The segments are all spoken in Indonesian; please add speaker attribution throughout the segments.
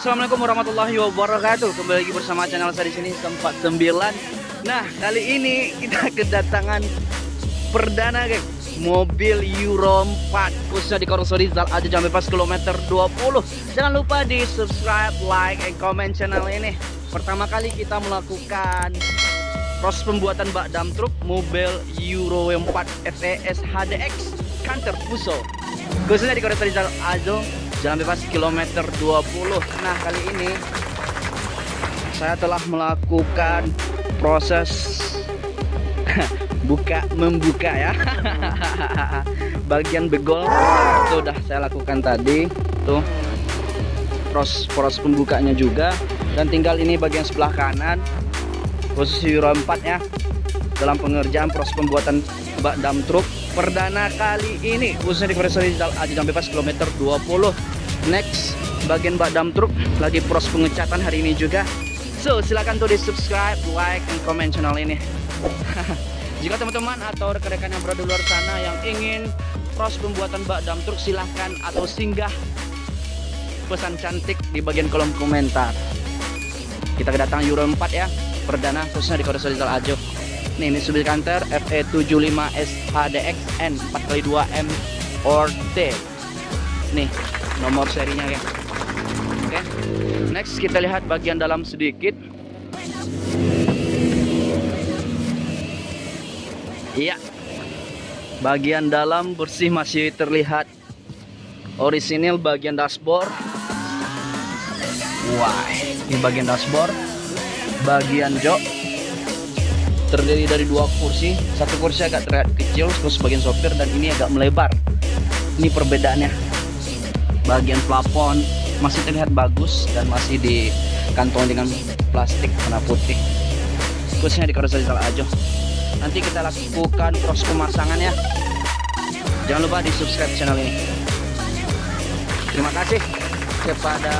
Speaker 1: assalamualaikum warahmatullahi wabarakatuh. Kembali lagi bersama channel saya di sini tempat 9. Nah, kali ini kita kedatangan perdana, geng. Mobil Euro 4 khususnya di Korosori Zal aja jam bebas kilometer 20. Jangan lupa di subscribe, like, and comment channel ini. Pertama kali kita melakukan proses pembuatan bak dam truk mobil Euro 4 FES HDX Canter Fuso khususnya di Korosori Zal Ajo jalan bebas kilometer 20 nah kali ini saya telah melakukan proses buka membuka ya. Bagian begol. Itu udah saya lakukan tadi. Tuh. Proses proses pembukanya juga. Dan tinggal ini bagian sebelah kanan posisi Euro 4 ya dalam pengerjaan proses pembuatan bak dam truk perdana kali ini khususnya di Korea Aji Jam Bebas kilometer 20 next bagian bak dam truk lagi proses pengecatan hari ini juga. So silahkan tuh di subscribe like and comment channel ini. Jika teman-teman atau rekan-rekan yang berada di luar sana yang ingin proses pembuatan bak dam truk silahkan atau singgah pesan cantik di bagian kolom komentar. Kita kedatangan Euro 4 ya perdana khususnya di Korea Ajo nih ini subil kanter FE75S HDXN 4x2M or T nih nomor serinya ya. Oke next kita lihat bagian dalam sedikit. Iya. Bagian dalam bersih masih terlihat orisinil bagian dashboard. Wah ini bagian dashboard. Bagian jok terdiri dari dua kursi. Satu kursi agak terlihat kecil terus bagian sopir dan ini agak melebar. Ini perbedaannya. Bagian plafon masih terlihat bagus dan masih dikantong dengan plastik warna putih. Khususnya di karoseri aja. Nanti kita lakukan proses pemasangan ya. Jangan lupa di subscribe channel ini. Terima kasih kepada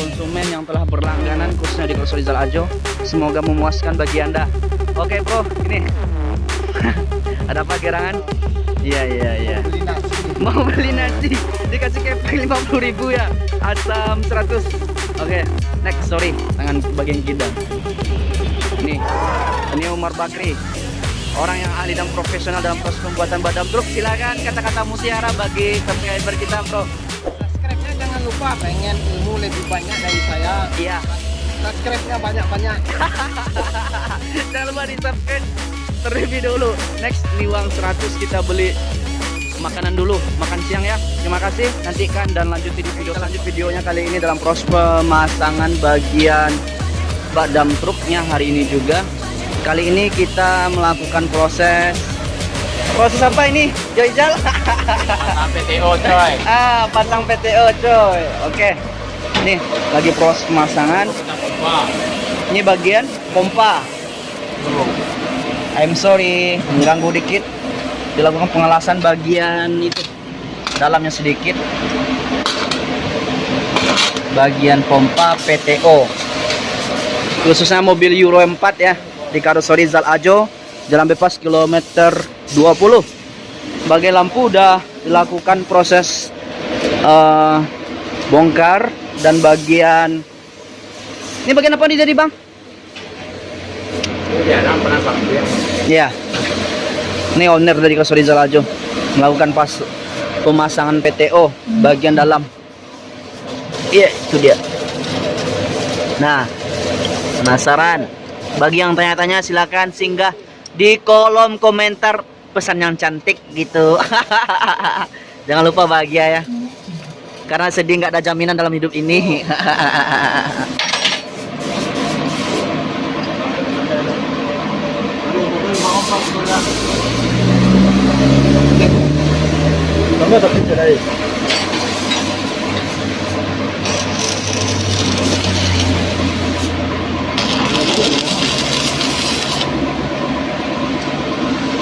Speaker 1: konsumen yang telah berlangganan khususnya di Krosolizal Ajo. Semoga memuaskan bagi anda. Oke bro ini. Ada apa gerangan? Iya iya iya. Mau beli nasi. Dikasih kepeng 50 ribu ya. Asam 100 oke next sorry. Tangan bagian kidang. Ini. Ini Umar Bakri. Orang yang ahli dan profesional dalam proses pembuatan badam truk silakan kata-kata mutiara bagi subscriber kita bro
Speaker 2: lupa pengen ilmu lebih banyak dari saya.
Speaker 1: Iya.
Speaker 2: Subscribe-nya banyak-banyak.
Speaker 1: Jangan lupa di subscribe terlebih dulu next ini uang 100 kita beli makanan dulu. Makan siang ya. Terima kasih. Nantikan dan lanjutin di video lanjut videonya kali ini dalam proses pemasangan bagian bak dam truknya hari ini juga. Kali ini kita melakukan proses proses apa ini? Joyjal
Speaker 2: PTO coy.
Speaker 1: Ah pasang PTO coy. Oke. Nih lagi proses pemasangan. Ini bagian pompa. I'm sorry mengganggu dikit. Dilakukan pengelasan bagian itu. Dalamnya sedikit. Bagian pompa PTO khususnya mobil Euro 4 ya di karoseri Zal Ajo jalan bebas kilometer 20 bagai lampu udah dilakukan proses uh, bongkar dan bagian ini bagian apa nih jadi bang? Ya, ini owner dari Kasuri Zalajo melakukan pas pemasangan PTO bagian dalam. Iya, itu dia. Nah, penasaran? Bagi yang tanya-tanya silakan singgah di kolom komentar pesan yang cantik gitu. Jangan lupa bahagia ya. Karena sedih nggak ada jaminan dalam hidup ini.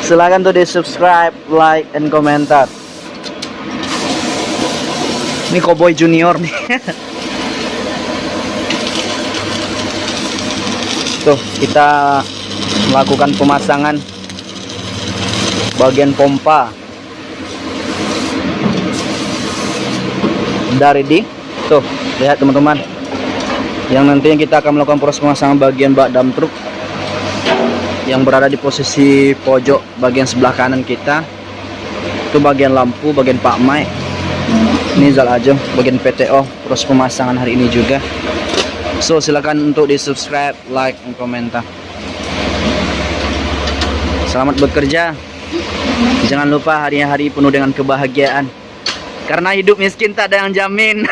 Speaker 1: Silahkan tuh di subscribe, like, and komentar. Ini Cowboy Junior nih. Tuh, kita melakukan pemasangan bagian pompa dari di tuh lihat teman-teman yang nantinya kita akan melakukan proses pemasangan bagian bak dam truk yang berada di posisi pojok bagian sebelah kanan kita. Itu bagian lampu bagian pak Mai. Ini Zal bagian PTO proses pemasangan hari ini juga. So silakan untuk di subscribe like dan komentar. Selamat bekerja. Jangan lupa hari-hari penuh dengan kebahagiaan. Karena hidup miskin tak ada yang jamin.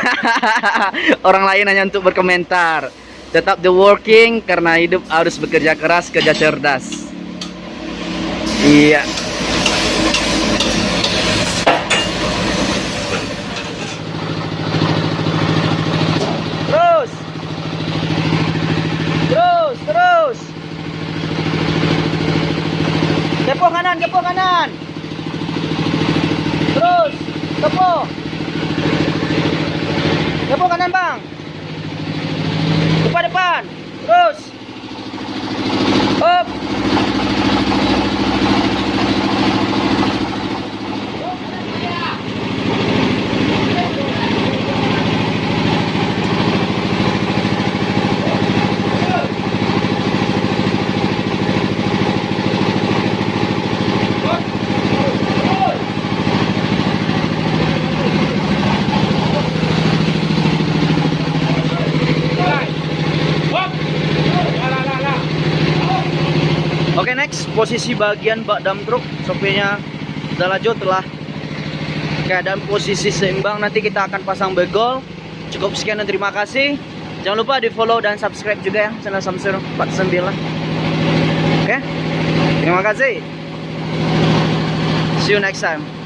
Speaker 1: Orang lain hanya untuk berkomentar tetap the working karena hidup harus bekerja keras kerja cerdas. Iya. Terus. Terus terus. Kepo kanan kepo kanan. Terus kepo kepo kanan bang depan. Depan terus. Up Oke next posisi bagian bak dam truk sopirnya Dalajo telah keadaan posisi seimbang. Nanti kita akan pasang begol cukup sekian dan terima kasih. Jangan lupa di follow dan subscribe juga ya channel Samsung 49 oke terima kasih. See you next time